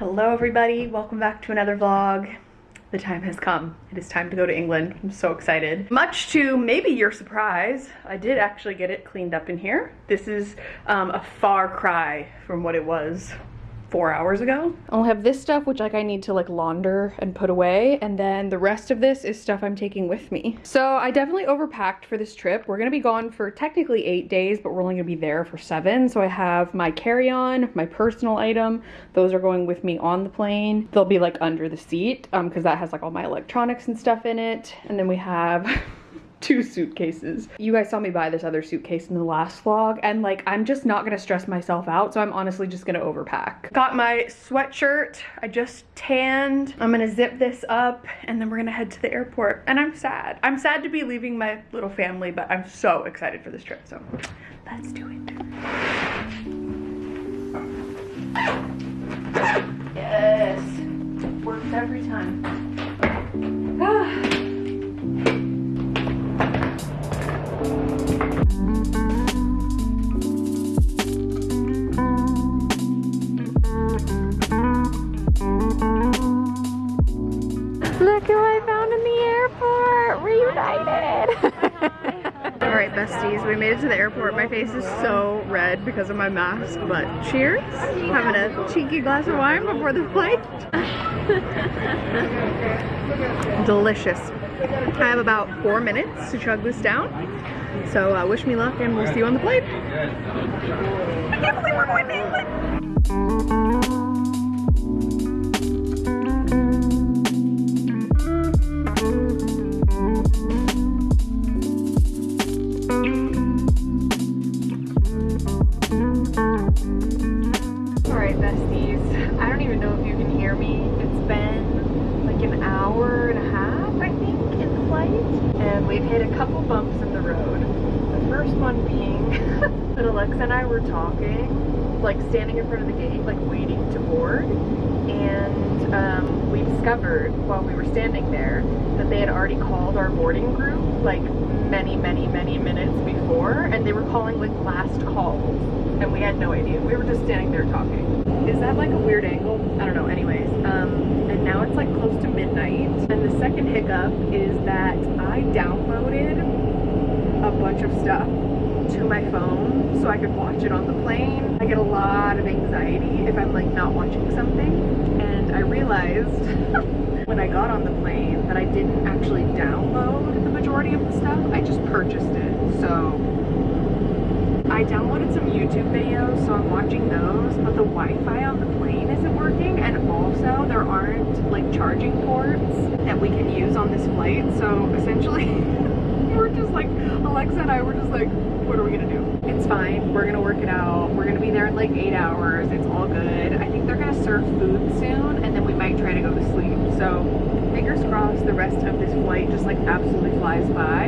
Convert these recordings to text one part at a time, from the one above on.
Hello everybody, welcome back to another vlog. The time has come. It is time to go to England. I'm so excited. Much to maybe your surprise, I did actually get it cleaned up in here. This is um, a far cry from what it was four hours ago. I'll have this stuff, which like I need to like launder and put away. And then the rest of this is stuff I'm taking with me. So I definitely overpacked for this trip. We're gonna be gone for technically eight days, but we're only gonna be there for seven. So I have my carry-on, my personal item. Those are going with me on the plane. They'll be like under the seat um, cause that has like all my electronics and stuff in it. And then we have two suitcases. You guys saw me buy this other suitcase in the last vlog and like I'm just not gonna stress myself out so I'm honestly just gonna overpack. Got my sweatshirt, I just tanned. I'm gonna zip this up and then we're gonna head to the airport and I'm sad. I'm sad to be leaving my little family but I'm so excited for this trip so let's do it. Yes, works every time. Face is so red because of my mask, but cheers. Having a cheeky glass of wine before the flight. Delicious. I have about four minutes to chug this down. So uh, wish me luck and we'll see you on the plane. I can't believe we're going to England. And I were talking, like standing in front of the gate, like waiting to board, and um, we discovered while we were standing there that they had already called our boarding group like many, many, many minutes before, and they were calling like last calls, and we had no idea. We were just standing there talking. Is that like a weird angle? I don't know, anyways. Um, and now it's like to midnight, and the second hiccup is that I downloaded a bunch of stuff to my phone so I could watch it on the plane. I get a lot of anxiety if I'm like not watching something and I realized when I got on the plane that I didn't actually download the majority of the stuff. I just purchased it. So I downloaded some YouTube videos so I'm watching those but the Wi-Fi on the plane and also there aren't like charging ports that we can use on this flight so essentially we're just like Alexa and I were just like what are we gonna do? It's fine. We're gonna work it out. We're gonna be there in like eight hours. It's all good. I think they're gonna serve food soon and then we might try to go to sleep. So fingers crossed the rest of this flight just like absolutely flies by.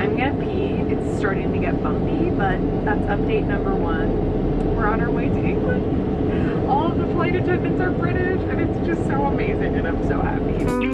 I'm gonna pee. It's starting to get bumpy, but that's update number one. We're on our way to England. All of the flight attendants are British and it's just so amazing and I'm so happy.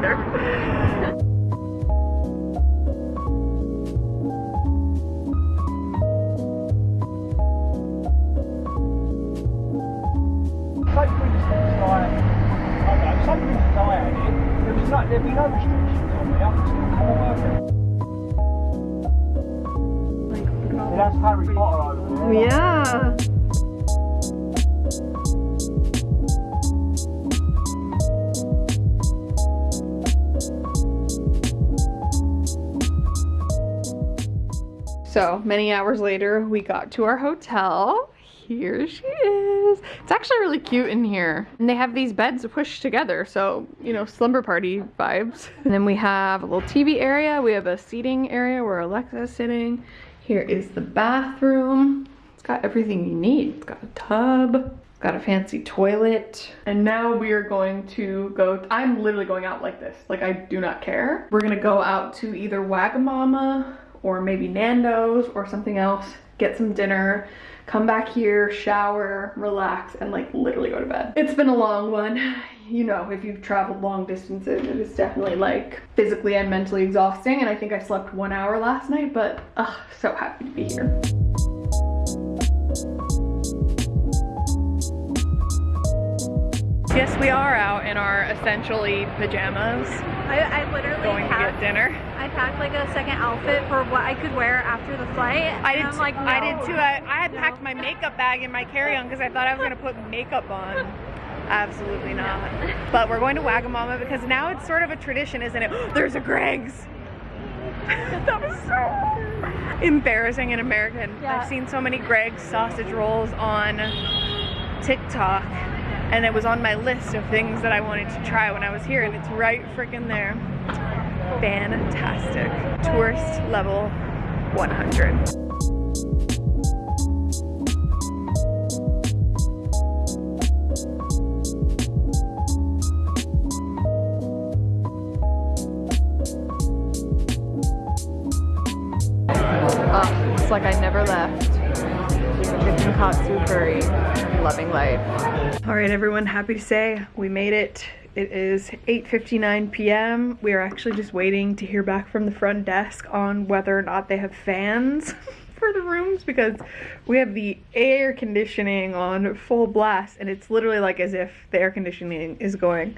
No, So many hours later, we got to our hotel. Here she is. It's actually really cute in here. And they have these beds pushed together, so, you know, slumber party vibes. And then we have a little TV area. We have a seating area where Alexa is sitting. Here is the bathroom. It's got everything you need. It's got a tub, got a fancy toilet. And now we are going to go, I'm literally going out like this. Like I do not care. We're gonna go out to either Wagamama or maybe Nando's or something else, get some dinner, come back here, shower, relax, and like literally go to bed. It's been a long one. You know, if you've traveled long distances, it is definitely like physically and mentally exhausting. And I think I slept one hour last night, but ugh, so happy to be here. Yes, we are out in our essentially pajamas I, I literally going to packed, get dinner. Packed like a second outfit for what I could wear after the flight. I did, I'm t- like, I did too. I, I had No. packed my makeup bag in my carry-on because I thought I was gonna put makeup on. Absolutely not. But we're going to Wagamama because now it's sort of a tradition, isn't it? There's a Greggs. that was so embarrassing and American. Yeah. I've seen so many Greggs sausage rolls on TikTok. And it was on my list of things that I wanted to try when I was here, and it's right freaking there. Fantastic. Tourist level 100. Oh, it's like I never left. Chicken katsu curry, loving life. All right, everyone, happy to say we made it. It is 8.59 p.m. We are actually just waiting to hear back from the front desk on whether or not they have fans for the rooms because we have the air conditioning on full blast and it's literally like as if the air conditioning is going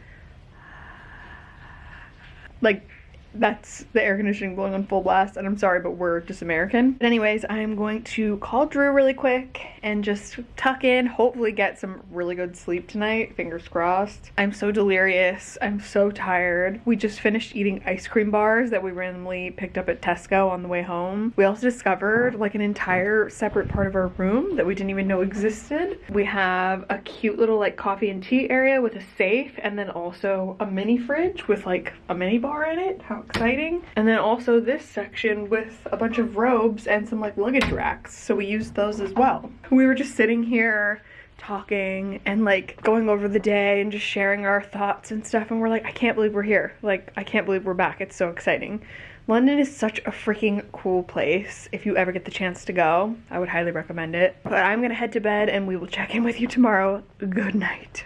like that's the air conditioning blowing on full blast and I'm sorry but we're just American. But anyways, I'm going to call Drew really quick and just tuck in, hopefully get some really good sleep tonight, fingers crossed. I'm so delirious. I'm so tired. We just finished eating ice cream bars that we randomly picked up at Tesco on the way home. We also discovered like an entire separate part of our room that we didn't even know existed. We have a cute little like coffee and tea area with a safe and then also a mini fridge with like a mini bar in it. How exciting. And then also this section with a bunch of robes and some like luggage racks. So we used those as well. We were just sitting here talking and like going over the day and just sharing our thoughts and stuff and we're like I can't believe we're here. Like I can't believe we're back. It's so exciting. London is such a freaking cool place. If you ever get the chance to go, I would highly recommend it. But I'm gonna head to bed and we will check in with you tomorrow. Good night.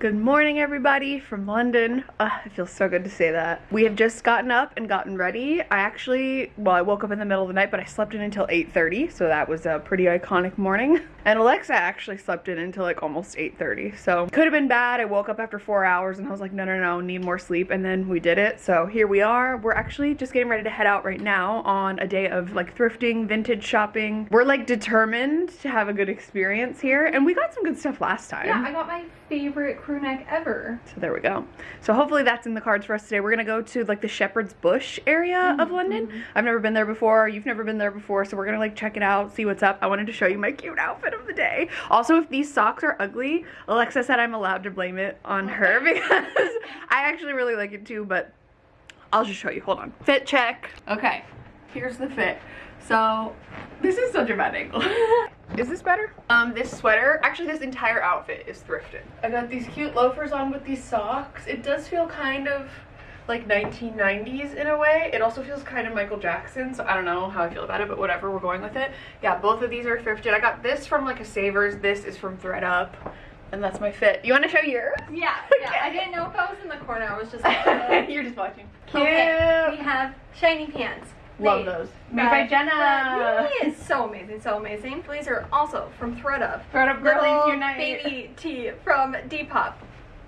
Good morning, everybody from London. Ugh, it feels so good to say that. We have just gotten up and gotten ready. I actually, well, I woke up in the middle of the night, but I slept in until 8.30, so that was a pretty iconic morning. And Alexa actually slept in until like almost 8.30, so could have been bad. I woke up after four hours and I was like, no, no, no, need more sleep, and then we did it. So here we are. We're actually just getting ready to head out right now on a day of like thrifting, vintage shopping. We're like determined to have a good experience here, and we got some good stuff last time. Yeah, I got my favorite crew neck ever. So there we go. So hopefully that's in the cards for us today. We're gonna go to like the Shepherd's Bush area of mm-hmm. London. I've never been there before. You've never been there before, so we're gonna like check it out, see what's up. I wanted to show you my cute outfit of the day. Also, if these socks are ugly, Alexa said I'm allowed to blame it on her because I actually really like it too. But I'll just show you. Hold on. Fit check. Okay, here's the fit. So this is such a bad angle. Is this better? Um, this sweater, actually this entire outfit is thrifted. I got these cute loafers on with these socks. It does feel kind of like 1990s in a way. It also feels kind of Michael Jackson, so I don't know how I feel about it, but whatever, we're going with it. Yeah, both of these are thrifted. I got this from like a Savers, this is from ThredUp, and that's my fit. You want to show yours? Yeah, yeah. I didn't know if I was in the corner. I was just like, uh, You're just watching. Cute. Okay, we have shiny pants, Love those. Made by Jenna. Yay, so amazing, so amazing. These are also from ThredUp. ThredUp Little Girlies Unite. baby tee from Depop.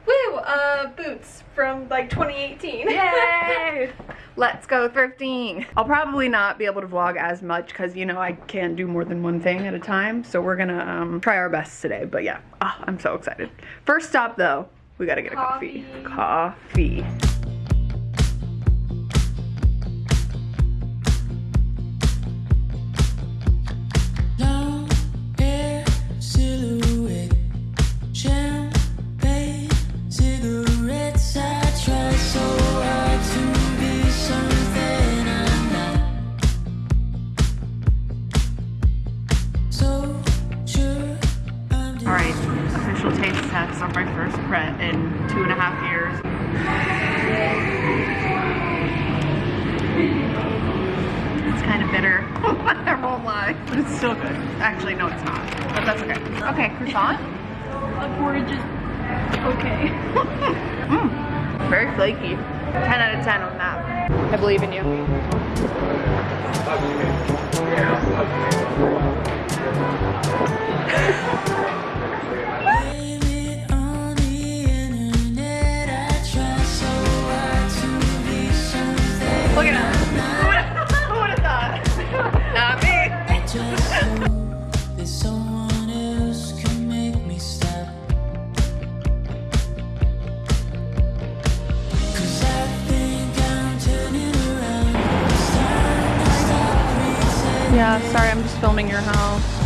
Woo! Uh, boots from like 2018. Yay! Let's go thrifting. I'll probably not be able to vlog as much because you know I can't do more than one thing at a time. So we're gonna um, try our best today. But yeah, oh, I'm so excited. First stop though, we gotta get a coffee. Coffee. Okay, croissant. Gorgeous. Okay. Mm, very flaky. 10 out of 10 on that. I believe in you. Yeah, sorry, I'm just filming your house.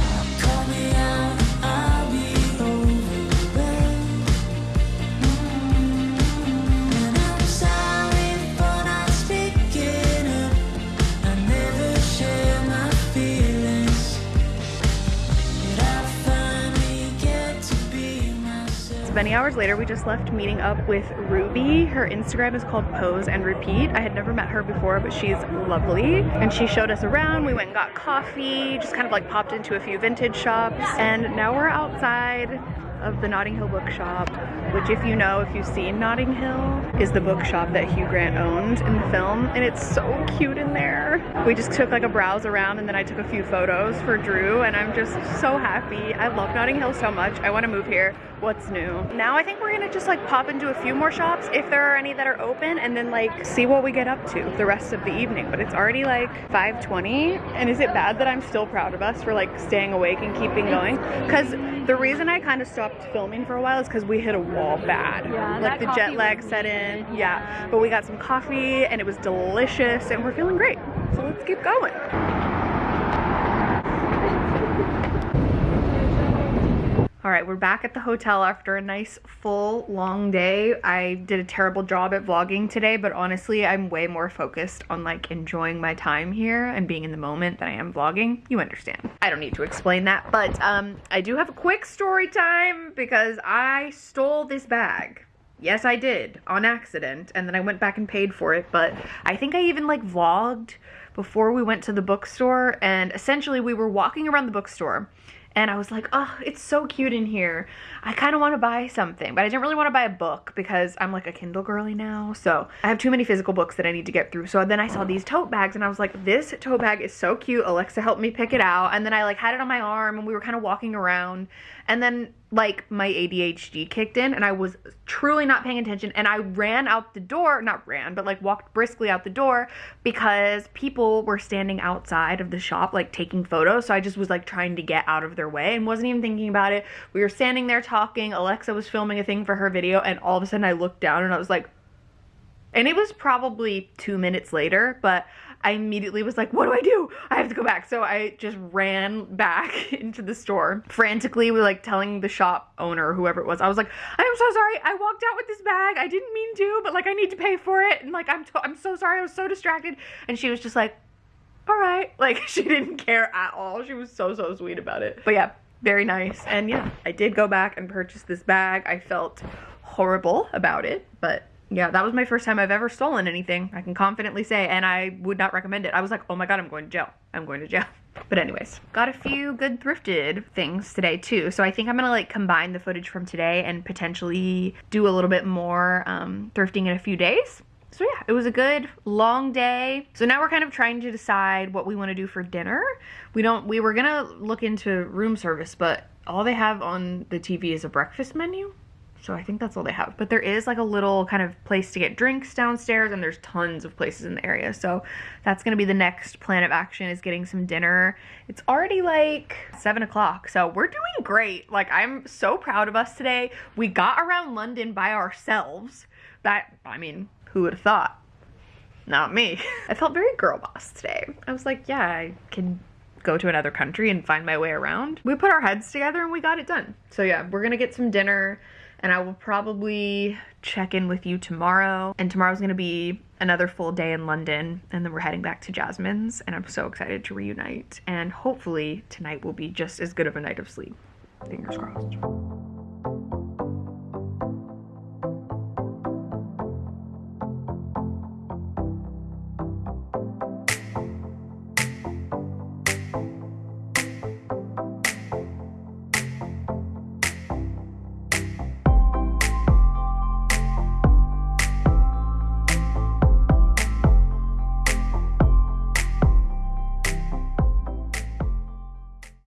Many hours later, we just left meeting up with Ruby. Her Instagram is called Pose and Repeat. I had never met her before, but she's lovely. And she showed us around. We went and got coffee, just kind of like popped into a few vintage shops. And now we're outside of the Notting Hill Bookshop, which if you know, if you've seen Notting Hill, is the bookshop that Hugh Grant owned in the film. And it's so cute in there. We just took like a browse around and then I took a few photos for Drew and I'm just so happy. I love Notting Hill so much. I want to move here. What's new? Now I think we're gonna just like pop into a few more shops if there are any that are open and then like see what we get up to the rest of the evening. But it's already like 5:20 and is it bad that I'm still proud of us for like staying awake and keeping going? Cuz the reason I kind of stopped filming for a while is cuz we hit a wall bad. Yeah, like the jet lag set in. Yeah. yeah. But we got some coffee and it was delicious and we're feeling great. So let's keep going. All right, we're back at the hotel after a nice full long day. I did a terrible job at vlogging today, but honestly, I'm way more focused on like enjoying my time here and being in the moment than I am vlogging. You understand. I don't need to explain that, but um I do have a quick story time because I stole this bag. Yes, I did on accident, and then I went back and paid for it. But I think I even like vlogged before we went to the bookstore, and essentially we were walking around the bookstore, and I was like, oh, it's so cute in here. I kind of want to buy something, but I didn't really want to buy a book because I'm like a Kindle girly now. So I have too many physical books that I need to get through. So then I saw these tote bags, and I was like, this tote bag is so cute. Alexa helped me pick it out, and then I like had it on my arm, and we were kind of walking around, and then like my ADHD kicked in and I was truly not paying attention and I ran out the door, not ran, but like walked briskly out the door because people were standing outside of the shop like taking photos. So I just was like trying to get out of their way and wasn't even thinking about it. We were standing there talking. Alexa was filming a thing for her video and all of a sudden I looked down and I was like, and it was probably two minutes later, but I immediately was like, what do I do? I have to go back. So I just ran back into the store frantically, with like telling the shop owner, whoever it was, I was like, I'm so sorry. I walked out with this bag. I didn't mean to, but like I need to pay for it. And like, I'm, I'm so sorry. I was so distracted. And she was just like, all right. Like she didn't care at all. She was so, so sweet about it. But yeah, very nice. And yeah, I did go back and purchase this bag. I felt horrible about it, but yeah, that was my first time I've ever stolen anything. I can confidently say, and I would not recommend it. I was like, oh my god, I'm going to jail. I'm going to jail. But anyways, got a few good thrifted things today too. So I think I'm gonna like combine the footage from today and potentially do a little bit more um, thrifting in a few days. so yeah, it was a good long day. So now we're kind of trying to decide what we want to do for dinner. We don't we were going to look into room service, but all they have on the TV is a breakfast menu. So I think that's all they have. But there is like a little kind of place to get drinks downstairs and there's tons of places in the area. So that's gonna be the next plan of action is getting some dinner. It's already like seven o'clock. So we're doing great. Like I'm so proud of us today. We got around London by ourselves. That I mean, who would have thought? Not me. I felt very girl boss today. I was like, yeah, I can go to another country and find my way around. We put our heads together and we got it done. So yeah, we're gonna get some dinner and I will probably check in with you tomorrow. And tomorrow's gonna be another full day in London and then we're heading back to Jasmine's and I'm so excited to reunite and hopefully tonight will be just as good of a night of sleep. Fingers crossed.